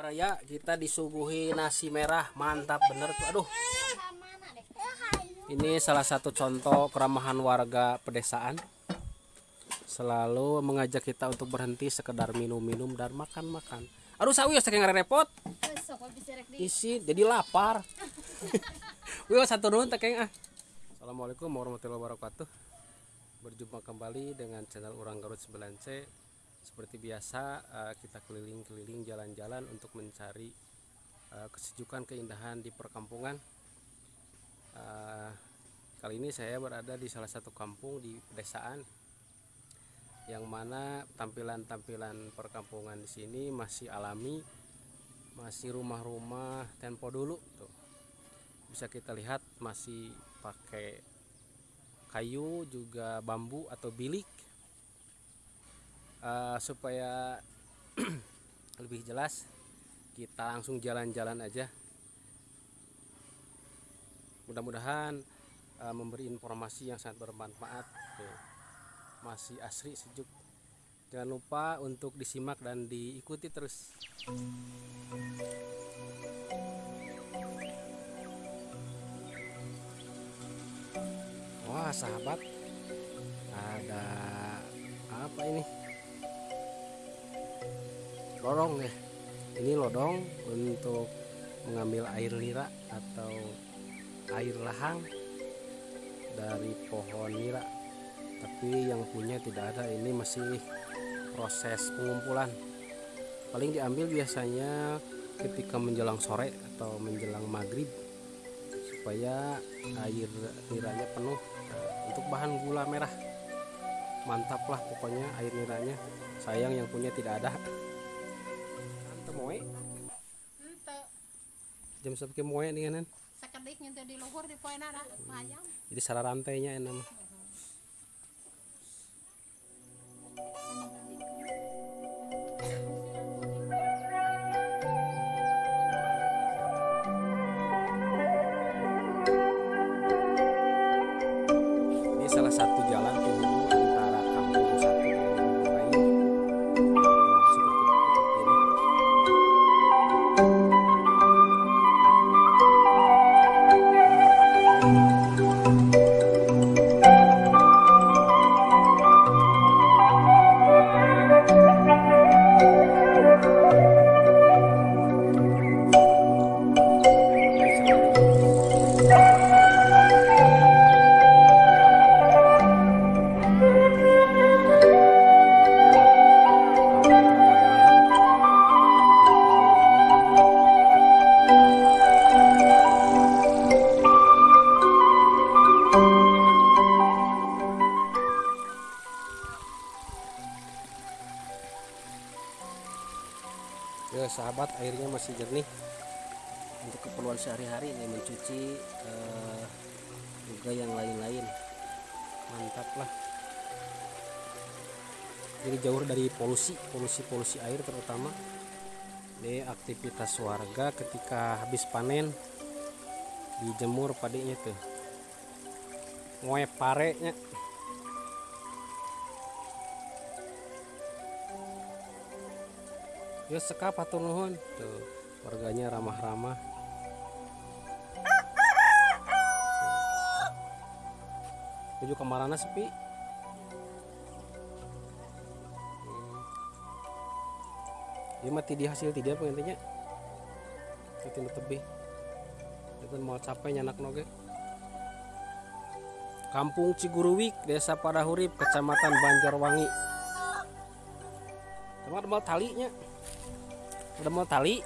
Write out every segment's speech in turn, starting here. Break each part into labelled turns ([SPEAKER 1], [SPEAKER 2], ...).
[SPEAKER 1] Raya kita disuguhi nasi merah mantap bener tuh aduh. Ini salah satu contoh keramahan warga pedesaan. Selalu mengajak kita untuk berhenti sekedar minum-minum dan makan-makan. Aduh sawi saking repot isi jadi lapar. Wih satu nun tak ah. Assalamualaikum warahmatullahi wabarakatuh. Berjumpa kembali dengan channel Urang Garut 9C seperti biasa eh, kita keliling-keliling jalan-jalan untuk mencari eh, kesejukan keindahan di perkampungan. Eh, kali ini saya berada di salah satu kampung di pedesaan yang mana tampilan-tampilan perkampungan di sini masih alami masih rumah-rumah tempo dulu tuh. Bisa kita lihat masih pakai kayu juga bambu atau bilik Eh, supaya lebih jelas kita langsung jalan-jalan aja. Mudah-mudahan eh, memberi informasi yang sangat bermanfaat. Tuh. masih asri sejuk. Jangan lupa untuk disimak dan diikuti terus. Wah sahabat. Ada apa ini lodong ya ini lodong untuk mengambil air nira atau air lahang dari pohon nira. Tapi yang punya tidak ada ini masih proses pengumpulan. Paling diambil biasanya ketika menjelang sore atau menjelang maghrib supaya air niranya penuh. Untuk bahan gula merah mantap lah pokoknya air niranya. Sayang yang punya tidak ada jam sepuluh moe nih kan
[SPEAKER 2] sekedik nyentuh di luhur di poin ada
[SPEAKER 1] jadi sarah rantainya enak sahabat airnya masih jernih. Untuk keperluan sehari-hari ini mencuci eh, juga yang lain-lain. Mantap lah. Jadi jauh dari polusi polusi-polusi air terutama. Ini aktivitas warga ketika habis panen dijemur padinya tuh. Ngoe parenya ya sekap atur nuhun tuh warganya ramah-ramah tujuh kemarana sepi Hmm. Ieu mah ti di hasil tidak apa intinya itu nu tebih itu mau capek nyanak noge Kampung Ciguruwik, Desa Padahurip, Kecamatan Banjarwangi. Teman ada mau talinya. Ada mau tali.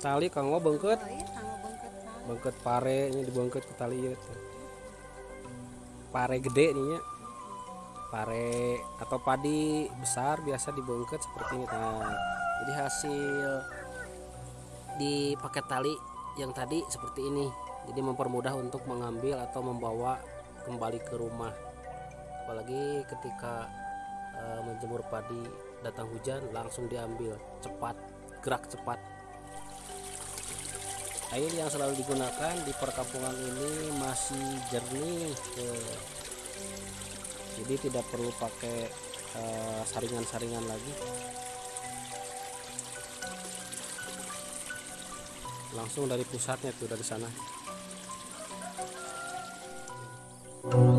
[SPEAKER 1] Tali kanggo bengket,
[SPEAKER 2] Oh iya, bengket
[SPEAKER 1] pare nya dibengket ke tali ieu teh. Pare gede nih nya. Pare atau padi besar biasa dibengket seperti ini. Nah, jadi hasil dipakai tali yang tadi seperti ini. Jadi mempermudah untuk mengambil atau membawa kembali ke rumah. Apalagi ketika eh, menjemur padi datang hujan langsung diambil cepat gerak cepat. Air yang selalu digunakan di perkampungan ini masih jernih jadi tidak perlu pakai eh, saringan-saringan lagi. Langsung dari pusatnya tuh dari sana. ini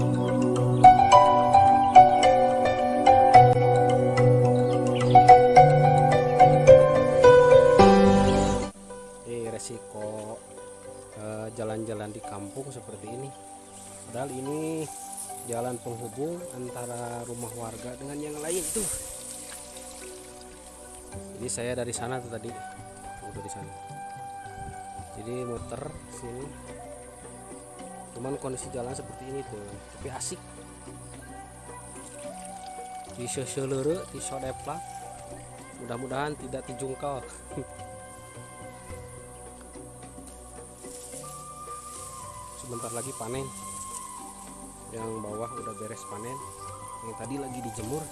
[SPEAKER 1] kampung seperti ini. Padahal ini jalan penghubung antara rumah warga dengan yang lain tuh jadi saya dari sana tuh tadi udah di sana. Jadi muter sini. Cuman kondisi jalan seperti ini tuh tapi asik. Di seselere di mudah-mudahan tidak dijungkal sebentar lagi panen. Yang bawah udah beres panen. Yang tadi lagi dijemur.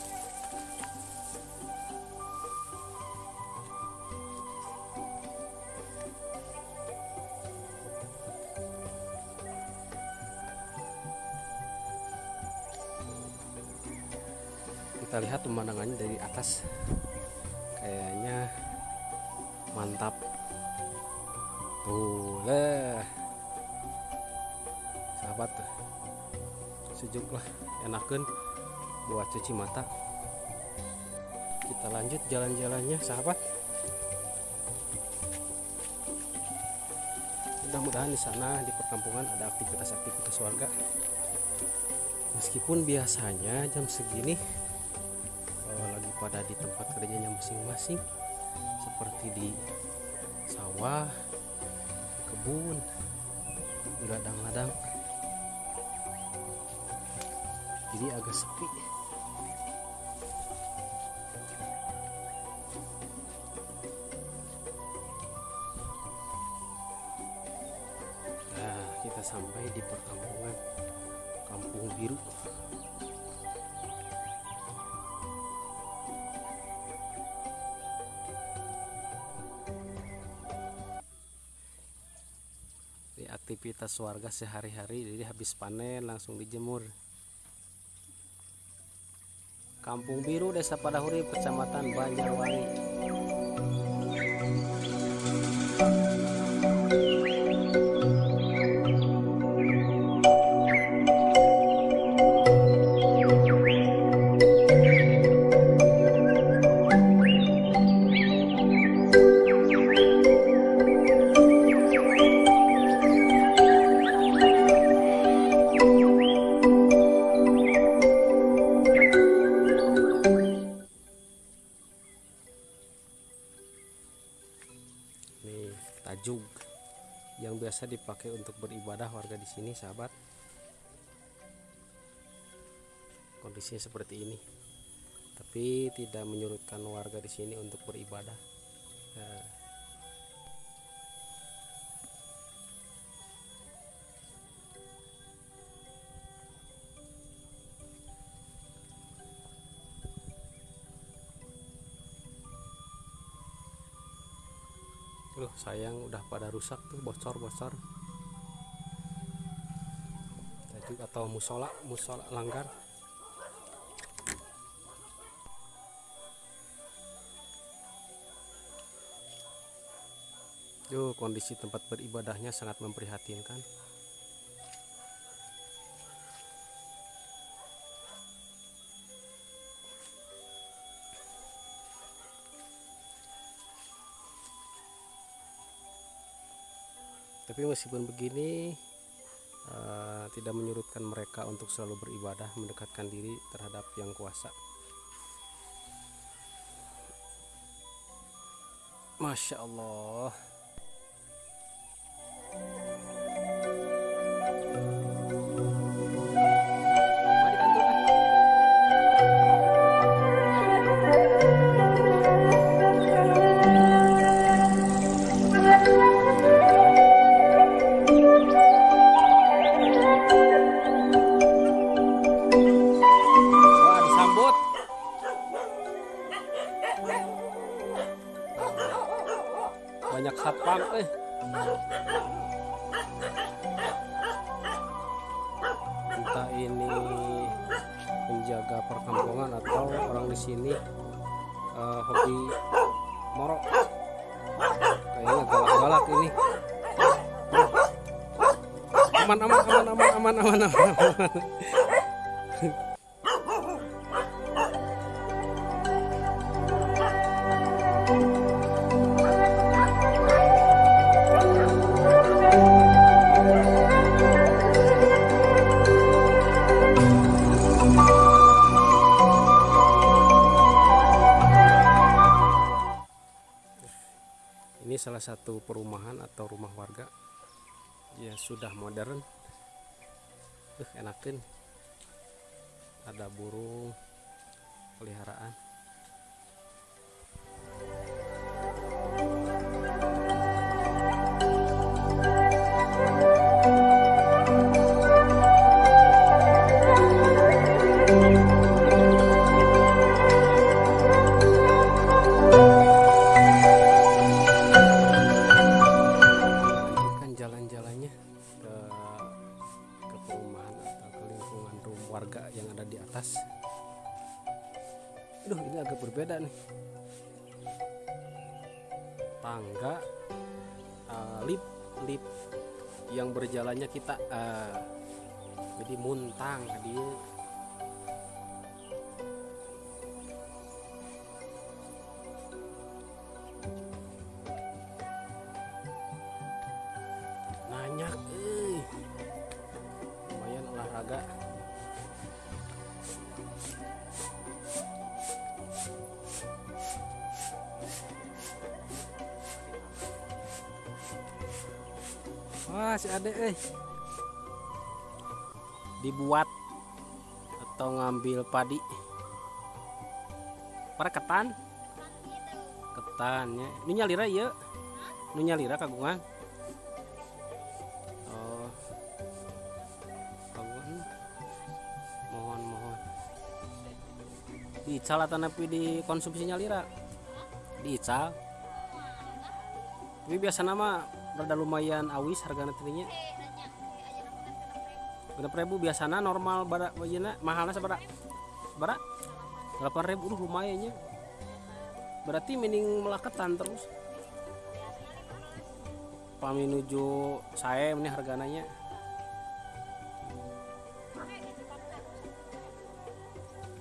[SPEAKER 1] Kita lihat pemandangannya dari atas. Kayaknya mantap. Tuh lah sahabat sejuk lah enakan buat cuci mata. Kita lanjut jalan-jalannya sahabat. Mudah-mudahan di sana di perkampungan ada aktivitas-aktivitas warga. Meskipun biasanya jam segini eh, lagi pada di tempat kerjanya masing-masing seperti di sawah kebun ladang-ladang jadi agak sepi. Nah kita sampai di perkampungan kampung biru. Aktivitas warga sehari-hari jadi habis panen langsung dijemur Kampung Biru Desa Padahuri Kecamatan Banjarwangi dipakai untuk beribadah warga di sini sahabat. Kondisinya seperti ini. Tapi tidak menyurutkan warga di sini untuk beribadah. Nah, Loh sayang udah pada rusak tuh bocor-bocor Tajuk atau musola musola langgar. Yo kondisi tempat beribadahnya sangat memprihatinkan. Tapi meskipun begini tidak menyurutkan mereka untuk selalu beribadah mendekatkan diri terhadap yang kuasa. Masya Allah tongkrongan atau orang di sini uh, hobi morok kayaknya galak-galak ini aman aman aman aman aman aman aman, aman. Ini salah satu perumahan atau rumah warga ya sudah modern. Uh, enakin. Ada burung peliharaan wah si ade eh dibuat atau ngambil padi para ketan ketannya ini nyalira ya ini nyalira kagungan Oh. Kawan. Mohon mohon. Diical atau napi dikonsumsinya lira? Diical. Tapi biasa nama rada lumayan awis harga nantinya. Genep ribu biasana normal badak bajina mahalnya seberapa? Seberapa? Delapan ribu uh, lumayannya. Berarti mending melaketan terus pami nuju saya ini harganya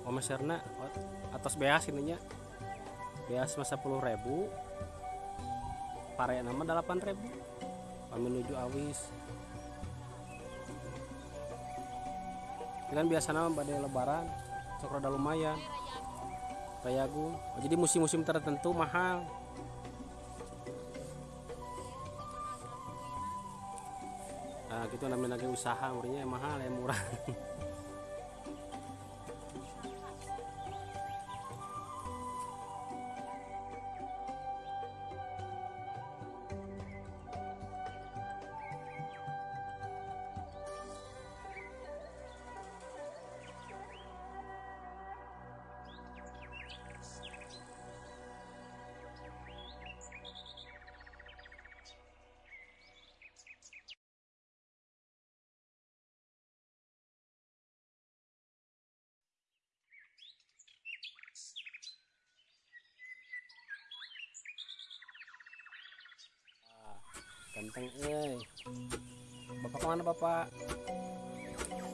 [SPEAKER 1] oh masyarna atas beas ininya beas masa puluh ribu pare nama delapan ribu pami nuju awis. Kan biasa nama pada lebaran sok rada lumayan kayagung oh, jadi musim-musim tertentu mahal. Nah gitu namanya lagi usaha murinya mahal yang murah ganteng eh bapak ke mana bapak?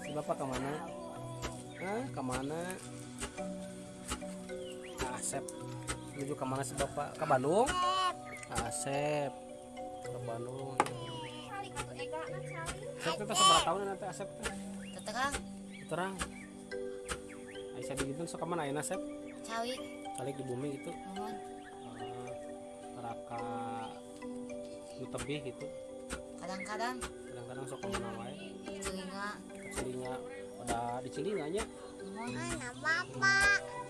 [SPEAKER 1] Si bapak ke mana? Ah ke mana? Asep. Menuju ke mana si bapak? Ke Bandung? Asep. Ke Bandung. Asep kita seberapa tahun nanti Asep
[SPEAKER 2] Tetekang,
[SPEAKER 1] terang. Aisyah digitun sok ke mana ya Asep?
[SPEAKER 2] Cawi,
[SPEAKER 1] kali di bumi itu
[SPEAKER 2] mohon.
[SPEAKER 1] eh, neraka nu tebih gitu.
[SPEAKER 2] Kadang-kadang.
[SPEAKER 1] Kadang-kadang sok ke mana wae
[SPEAKER 2] telinga,
[SPEAKER 1] cilinya pada di cilinganya
[SPEAKER 2] mohon. Bapak.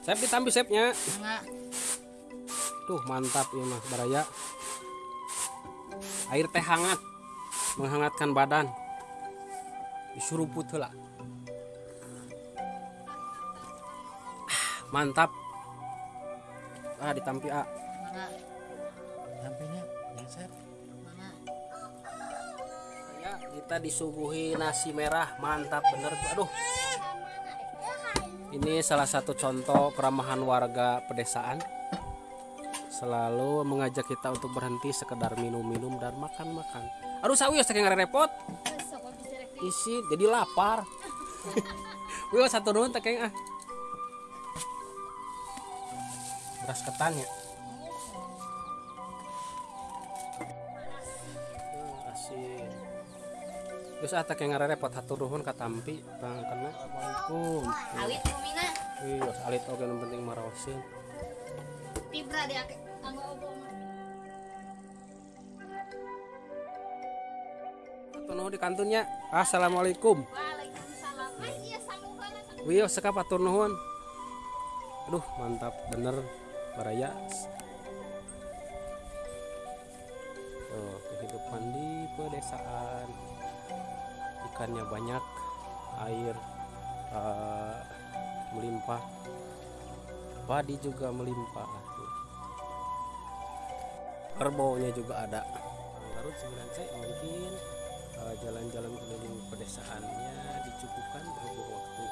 [SPEAKER 1] Sep ditambi sepnya. Tuh mantap ya mah baraya. Air teh hangat menghangatkan badan. Disuruput heula Ah, mantap. Ah ditampi ah.
[SPEAKER 3] Yang.
[SPEAKER 2] Mangga.
[SPEAKER 1] ya kita disuguhi nasi merah. Mantap bener tuh. Aduh ini salah satu contoh keramahan warga pedesaan. Selalu mengajak kita untuk berhenti sekedar minum-minum dan makan-makan. Aduh sawi saking repot isi jadi lapar. Wih satu nuhun teh keng ah. Beras ketan ya Terus ah teh repot hatur nuhun ka tampi bang kena Assalamualaikum
[SPEAKER 2] Awit kumina.
[SPEAKER 1] Wih, os alit oge nu penting maraosin
[SPEAKER 2] Tibra dia ke anggo obo mah.
[SPEAKER 1] Hatur nuhun di kantunnya Assalamualaikum
[SPEAKER 2] Waalaikumsalam. Iya.
[SPEAKER 1] Wih, sekap hatur nuhun Aduh, mantap bener Baraya Ikannya banyak Air eh, melimpah. Padi juga melimpah. Kerbaunya juga ada. Garut 9C mungkin eh, jalan-jalan keliling pedesaannya dicukupkan berhubung waktu.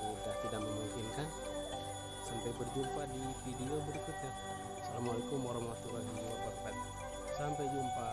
[SPEAKER 1] Sudah tidak memungkinkan. Sampai berjumpa di video berikutnya. Assalamualaikum warahmatullahi wabarakatuh. Sampai jumpa